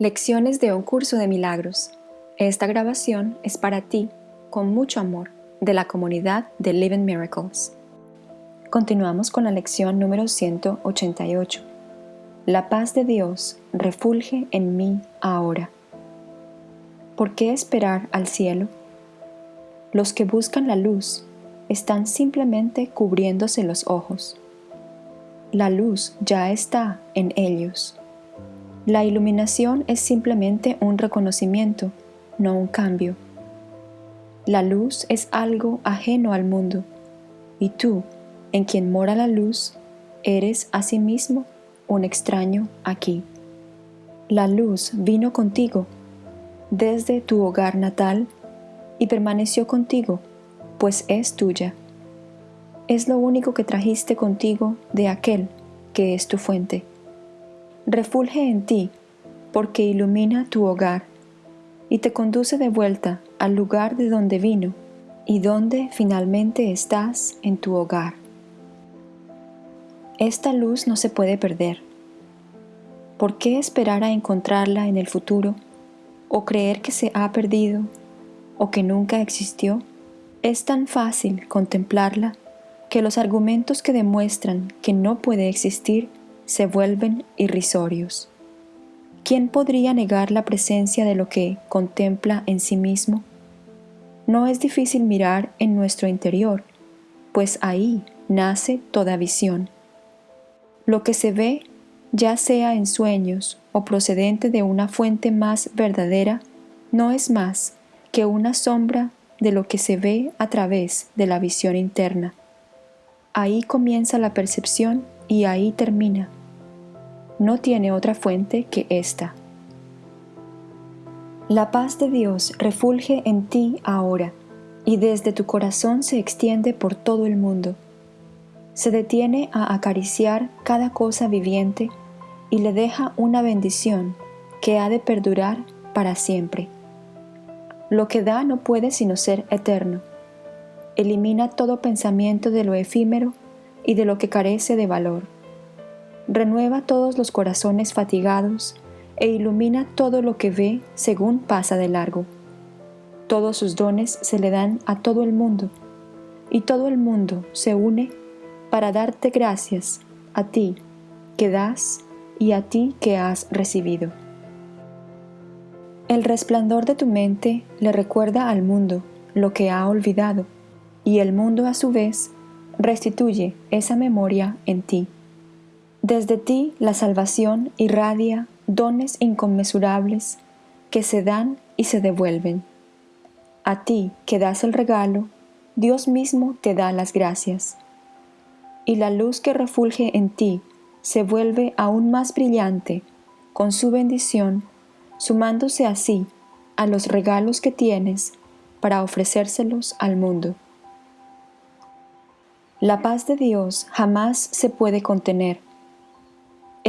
Lecciones de un curso de milagros. Esta grabación es para ti, con mucho amor, de la comunidad de Living Miracles. Continuamos con la lección número 188. La paz de Dios refulge en mí ahora. ¿Por qué esperar al cielo? Los que buscan la luz están simplemente cubriéndose los ojos. La luz ya está en ellos. La iluminación es simplemente un reconocimiento, no un cambio. La luz es algo ajeno al mundo, y tú, en quien mora la luz, eres asimismo un extraño aquí. La luz vino contigo desde tu hogar natal y permaneció contigo, pues es tuya. Es lo único que trajiste contigo de aquel que es tu fuente refulge en ti, porque ilumina tu hogar y te conduce de vuelta al lugar de donde vino y donde finalmente estás en tu hogar. Esta luz no se puede perder. ¿Por qué esperar a encontrarla en el futuro o creer que se ha perdido o que nunca existió? Es tan fácil contemplarla que los argumentos que demuestran que no puede existir se vuelven irrisorios. ¿Quién podría negar la presencia de lo que contempla en sí mismo? No es difícil mirar en nuestro interior, pues ahí nace toda visión. Lo que se ve, ya sea en sueños o procedente de una fuente más verdadera, no es más que una sombra de lo que se ve a través de la visión interna. Ahí comienza la percepción y ahí termina no tiene otra fuente que esta. La paz de Dios refulge en ti ahora y desde tu corazón se extiende por todo el mundo. Se detiene a acariciar cada cosa viviente y le deja una bendición que ha de perdurar para siempre. Lo que da no puede sino ser eterno. Elimina todo pensamiento de lo efímero y de lo que carece de valor renueva todos los corazones fatigados e ilumina todo lo que ve según pasa de largo. Todos sus dones se le dan a todo el mundo, y todo el mundo se une para darte gracias a ti que das y a ti que has recibido. El resplandor de tu mente le recuerda al mundo lo que ha olvidado, y el mundo a su vez restituye esa memoria en ti. Desde ti la salvación irradia dones inconmensurables que se dan y se devuelven. A ti que das el regalo, Dios mismo te da las gracias. Y la luz que refulge en ti se vuelve aún más brillante con su bendición, sumándose así a los regalos que tienes para ofrecérselos al mundo. La paz de Dios jamás se puede contener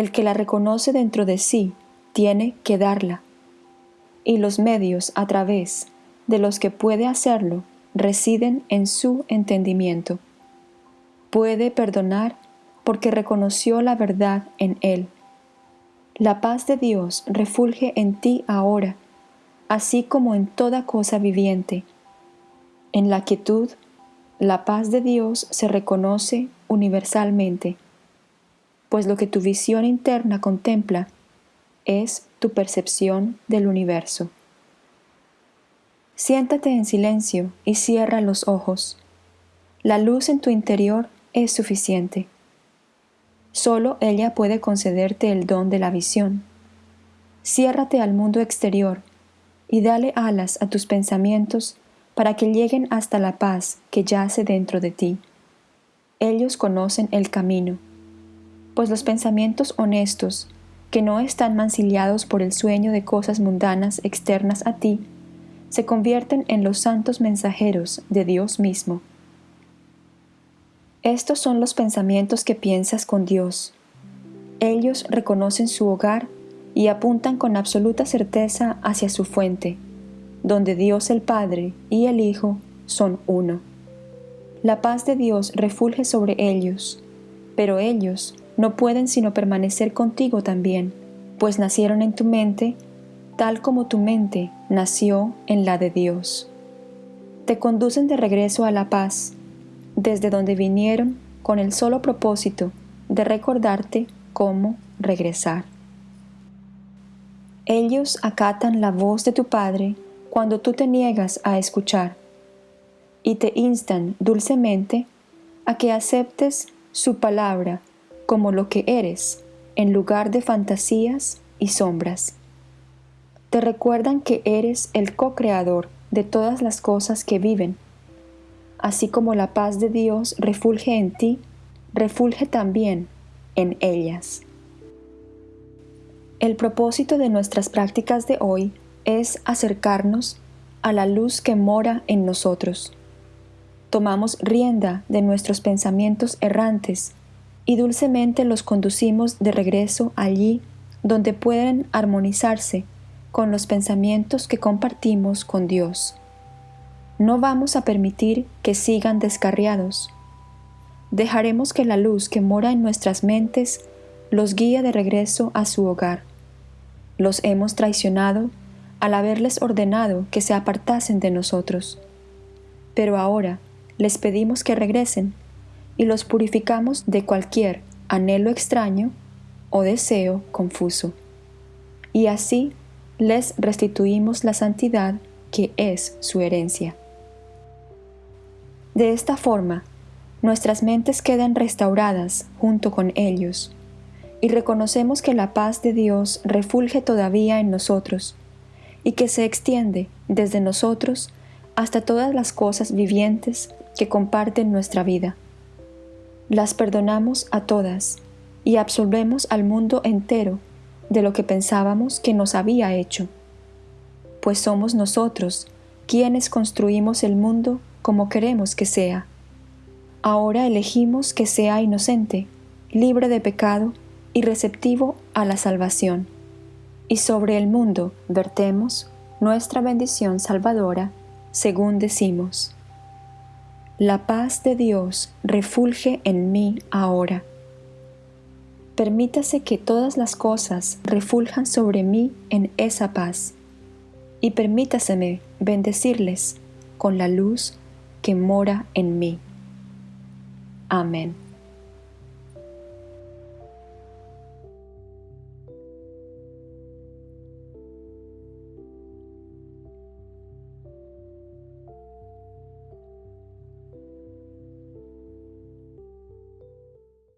el que la reconoce dentro de sí tiene que darla, y los medios a través de los que puede hacerlo residen en su entendimiento. Puede perdonar porque reconoció la verdad en él. La paz de Dios refulge en ti ahora, así como en toda cosa viviente. En la quietud, la paz de Dios se reconoce universalmente pues lo que tu visión interna contempla es tu percepción del universo. Siéntate en silencio y cierra los ojos. La luz en tu interior es suficiente. Solo ella puede concederte el don de la visión. Ciérrate al mundo exterior y dale alas a tus pensamientos para que lleguen hasta la paz que yace dentro de ti. Ellos conocen el camino pues los pensamientos honestos, que no están mancillados por el sueño de cosas mundanas externas a ti, se convierten en los santos mensajeros de Dios mismo. Estos son los pensamientos que piensas con Dios. Ellos reconocen su hogar y apuntan con absoluta certeza hacia su fuente, donde Dios el Padre y el Hijo son uno. La paz de Dios refulge sobre ellos, pero ellos no pueden sino permanecer contigo también, pues nacieron en tu mente tal como tu mente nació en la de Dios. Te conducen de regreso a la paz, desde donde vinieron con el solo propósito de recordarte cómo regresar. Ellos acatan la voz de tu Padre cuando tú te niegas a escuchar y te instan dulcemente a que aceptes su palabra como lo que eres en lugar de fantasías y sombras. Te recuerdan que eres el co-creador de todas las cosas que viven. Así como la paz de Dios refulge en ti, refulge también en ellas. El propósito de nuestras prácticas de hoy es acercarnos a la luz que mora en nosotros. Tomamos rienda de nuestros pensamientos errantes y dulcemente los conducimos de regreso allí donde pueden armonizarse con los pensamientos que compartimos con Dios. No vamos a permitir que sigan descarriados. Dejaremos que la luz que mora en nuestras mentes los guíe de regreso a su hogar los hemos traicionado al haberles ordenado que se apartasen de nosotros. Pero ahora les pedimos que regresen y los purificamos de cualquier anhelo extraño o deseo confuso. Y así les restituimos la santidad que es su herencia. De esta forma, nuestras mentes quedan restauradas junto con ellos y reconocemos que la paz de Dios refulge todavía en nosotros y que se extiende desde nosotros hasta todas las cosas vivientes que comparten nuestra vida. Las perdonamos a todas y absolvemos al mundo entero de lo que pensábamos que nos había hecho, pues somos nosotros quienes construimos el mundo como queremos que sea. Ahora elegimos que sea inocente, libre de pecado y receptivo a la salvación. Y sobre el mundo vertemos nuestra bendición salvadora, según decimos. La paz de Dios refulge en mí ahora. Permítase que todas las cosas refuljan sobre mí en esa paz, y permítaseme bendecirles con la luz que mora en mí. Amén.